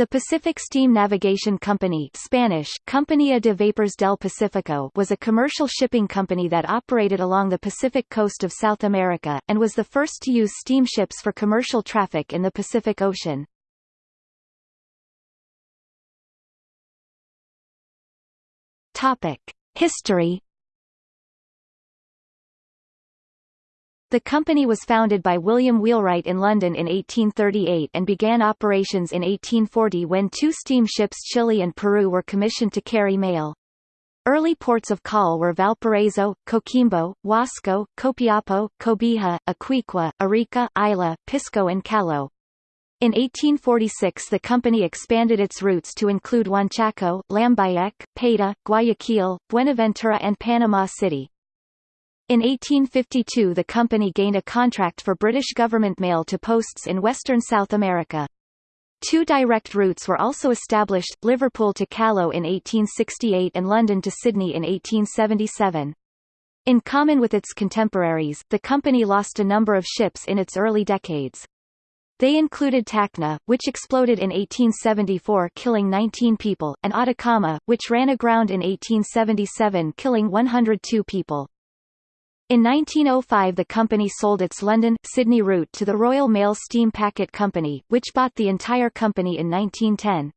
The Pacific Steam Navigation Company Spanish, Compañía de Vapores del Pacífico was a commercial shipping company that operated along the Pacific coast of South America, and was the first to use steamships for commercial traffic in the Pacific Ocean. History The company was founded by William Wheelwright in London in 1838 and began operations in 1840 when two steamships Chile and Peru were commissioned to carry mail. Early ports of call were Valparaiso, Coquimbo, Huasco, Copiapo, Cobija, Iquique, Arica, Isla, Pisco and Callao. In 1846 the company expanded its routes to include Huanchaco, Lambayeque, Paita, Guayaquil, Buenaventura and Panama City. In 1852 the company gained a contract for British government mail to posts in western South America. Two direct routes were also established, Liverpool to Callao in 1868 and London to Sydney in 1877. In common with its contemporaries, the company lost a number of ships in its early decades. They included Tacna, which exploded in 1874 killing 19 people, and Atacama, which ran aground in 1877 killing 102 people. In 1905 the company sold its London, Sydney route to the Royal Mail Steam Packet Company, which bought the entire company in 1910.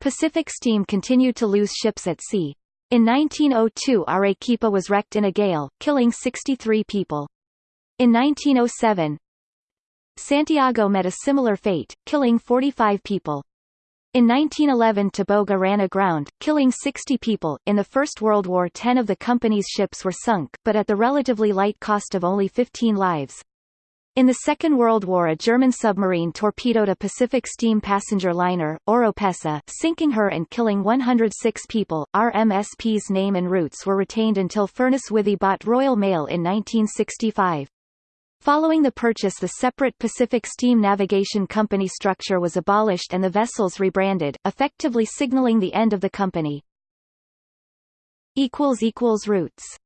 Pacific Steam continued to lose ships at sea. In 1902 Arequipa was wrecked in a gale, killing 63 people. In 1907, Santiago met a similar fate, killing 45 people. In 1911 Toboga ran aground, killing 60 people. In the First World War 10 of the company's ships were sunk, but at the relatively light cost of only 15 lives. In the Second World War a German submarine torpedoed a Pacific steam passenger liner, Oropesa, sinking her and killing 106 people. RMSP's name and routes were retained until Furness Withy bought Royal Mail in 1965. Following the purchase the separate Pacific Steam Navigation Company structure was abolished and the vessels rebranded, effectively signaling the end of the company. Routes